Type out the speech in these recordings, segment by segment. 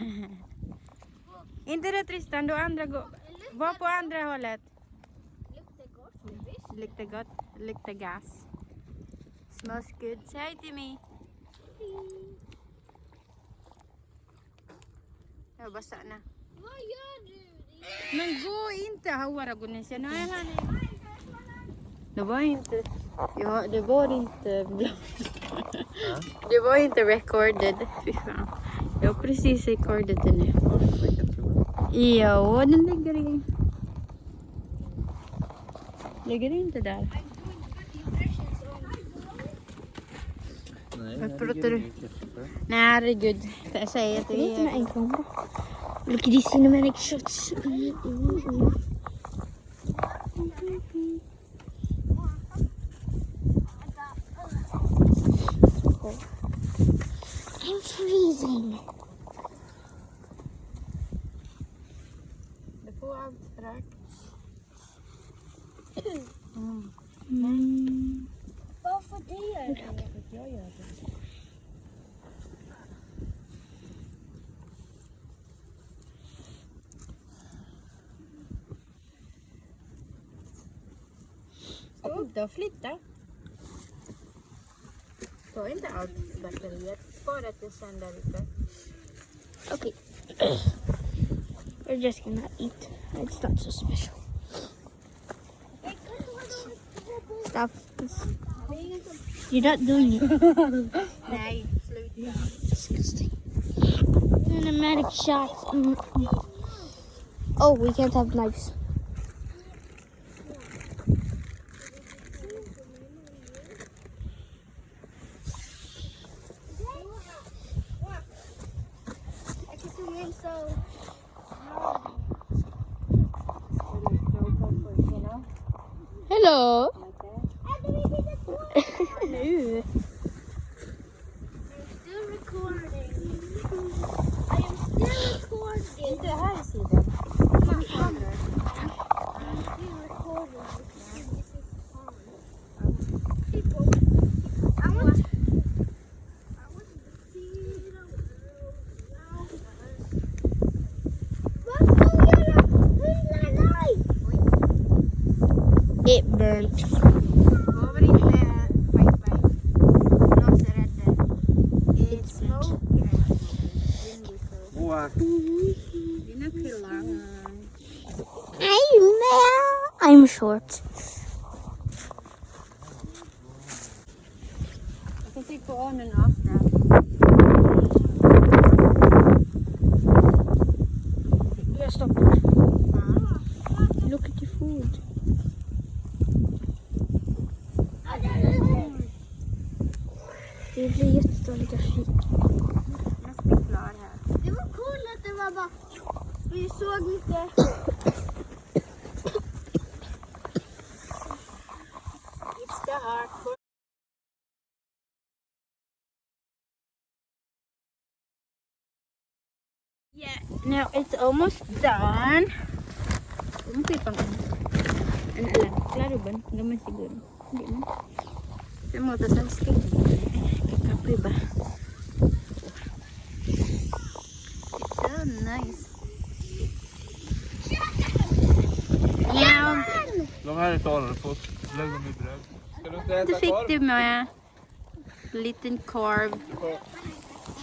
Inte det Tristan, du andra gå. Var på andra hållet. Luktar gott. Luktar gas. Smells good. Säg hej till mig. Jag bara stanna. Vad gör du? Men gå inte Hawara Gunesha. Nu är han Det var inte... Ja, det var inte... Det var inte recorded. Fy fan. Precis recordat det nu. Ja, den ligger i... Ligger inte där. Nej, Vad pratar du? Nej, herregud. Jag säger att Lite med en. Look at these cinematic shots. Mm, mm, mm. Mm. Varför det? Jag gör det. Inte och flytta. Ta inte allt batteriet. Okay. We're just gonna eat. It's not so special. Stop. You're not doing it. Sluta. Disgusting. Cinematic shots. Oh, we can't have knives. Hello. Killar. I'm short. Jag kan trycka på on and off now. Jag stoppar. Look at the food. Det blir jättedåligt att fika. Jag ska bli klar här. Det var coolt att det var bara, It's the. Yeah, now it's almost done. Pang alam? Klaro ba? Gaman siguro. Hindi man. Sa ba? It's so nice. Yeah. De här är klara. Få i bröd. Ska du inte Då fick korv? du med liten korv.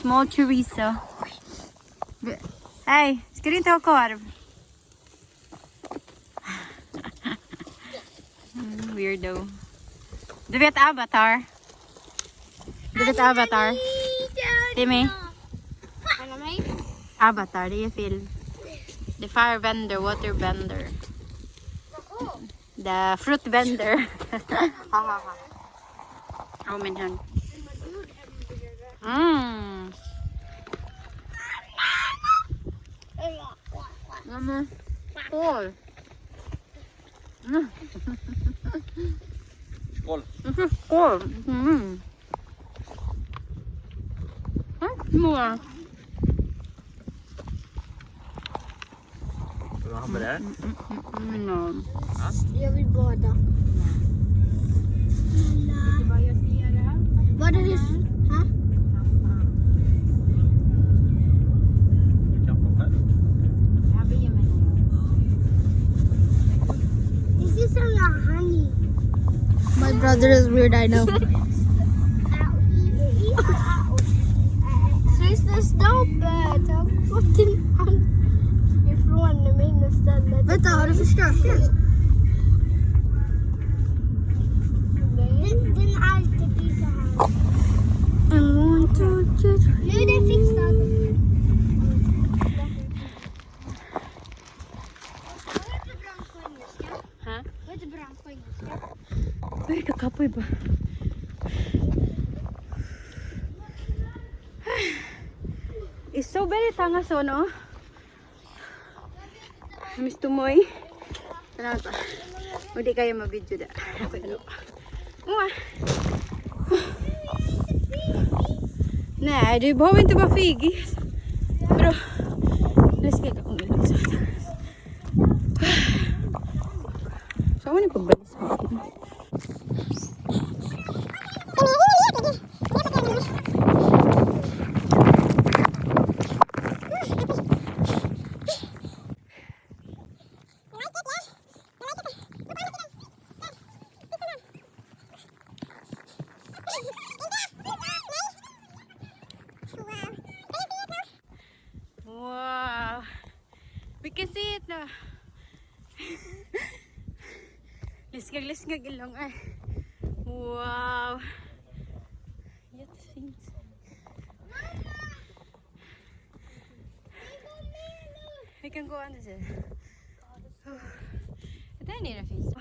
Small chorizo. Hej, ska du inte ha korv? Mm, weirdo. Du vet Avatar? Du vet Avatar? Timmy? Alla? Avatar, det är film. The fire vendor, water bender. The fruit vendor. ha ha ha. Oh min hund. Mm. Mmm. Ja, mm-hmm. mm-hmm. mm-hmm. No. Ja? Jag vill bada. Var det det? This is honey. My brother is weird, I know. Sista stoppet! Jag har fått in istället. Vänta, har du förstört den? Den, den alltid blir så här. Nu är den fixad. Теперь как опыба. It's so? Miss Tumoy. Ano pa? Hindi oh, kayo ma-video da. Ako ano. Mua. Nej, du behöver inte vara fegig. Bra. ik ilong ay. Wow. Yet. We can go under there. Oh. Daar neer een fiets.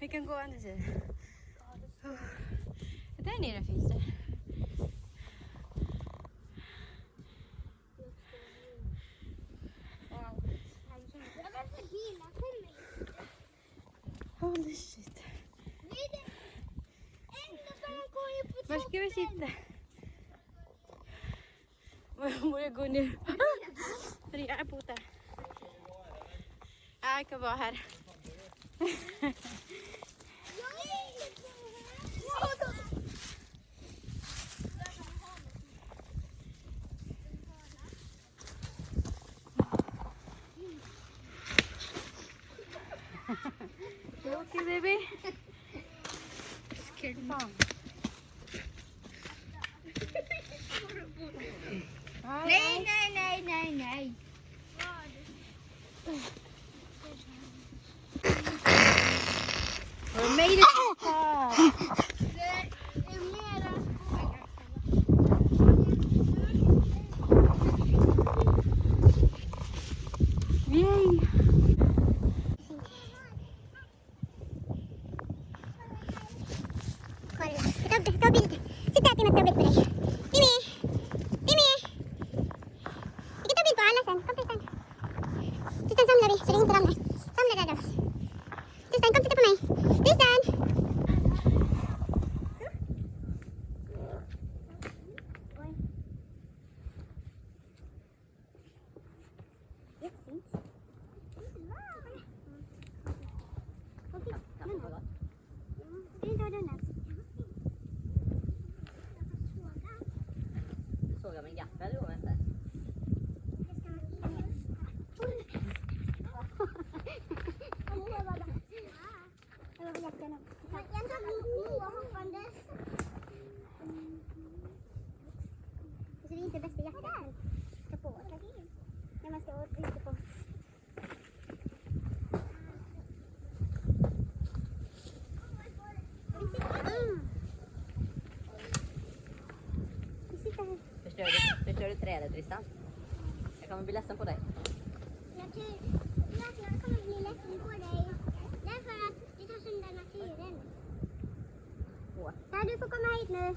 We can go under there. Oh. Daar neer een. Oh, det sitter. Var ska vi sitta? Jag borde gå ner. Jag är på där. Jag kan vara här. Nei, det Kom, Tristan. Tristan, samle. Sakta lumasan. Du trädet Tristan? Jag kommer bli ledsen på dig. Jag kommer bli ledsen på dig. Därför att du tar sönder naturen. Ja, du får komma hit nu.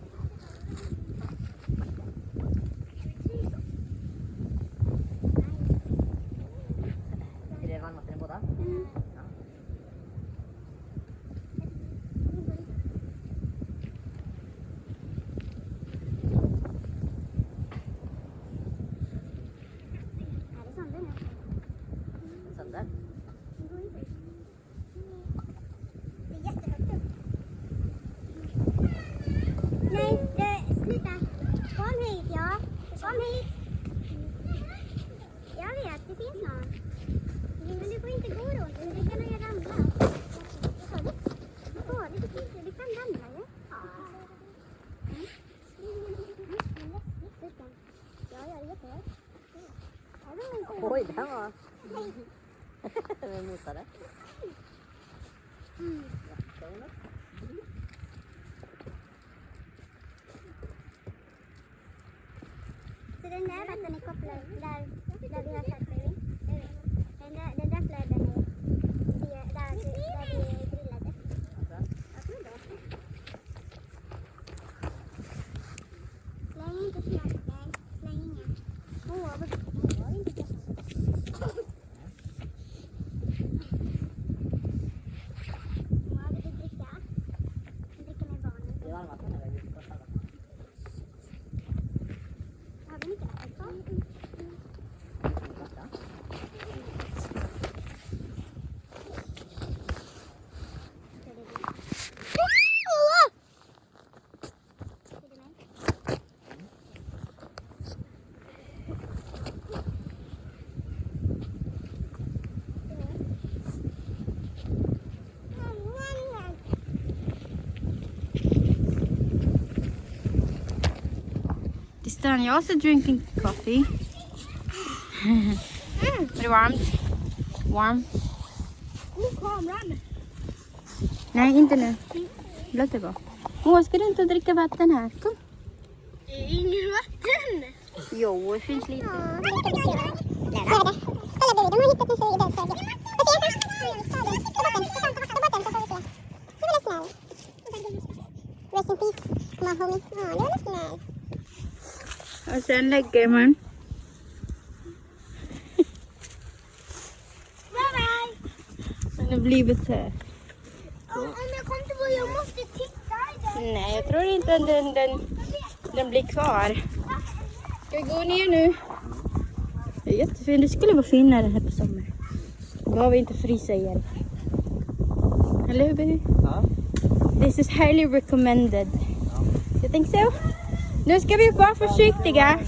नाही राहत आणि कपला डाळ डाळी sister you're also drinking coffee. mm. Är det varmt? Warm? Nej, inte nu. Låt det vara. Åh, ska du inte dricka vatten här? Kom. Inget vatten. Jo, det finns lite. Rest in peace, my homie. Oh, you're listening. Och sen lägger man. Bye bye. Den har blivit så här. Om jag kommer inte på, jag måste titta i den. Nej, jag tror inte att den, den, den blir kvar. Ska vi gå ner nu? Det är jättefint. Det skulle vara finare här på sommaren. Då behöver vi inte frysa ihjäl. Eller hur baby? Ja. This is highly recommended. You think so? Nu ska vi vara försiktiga.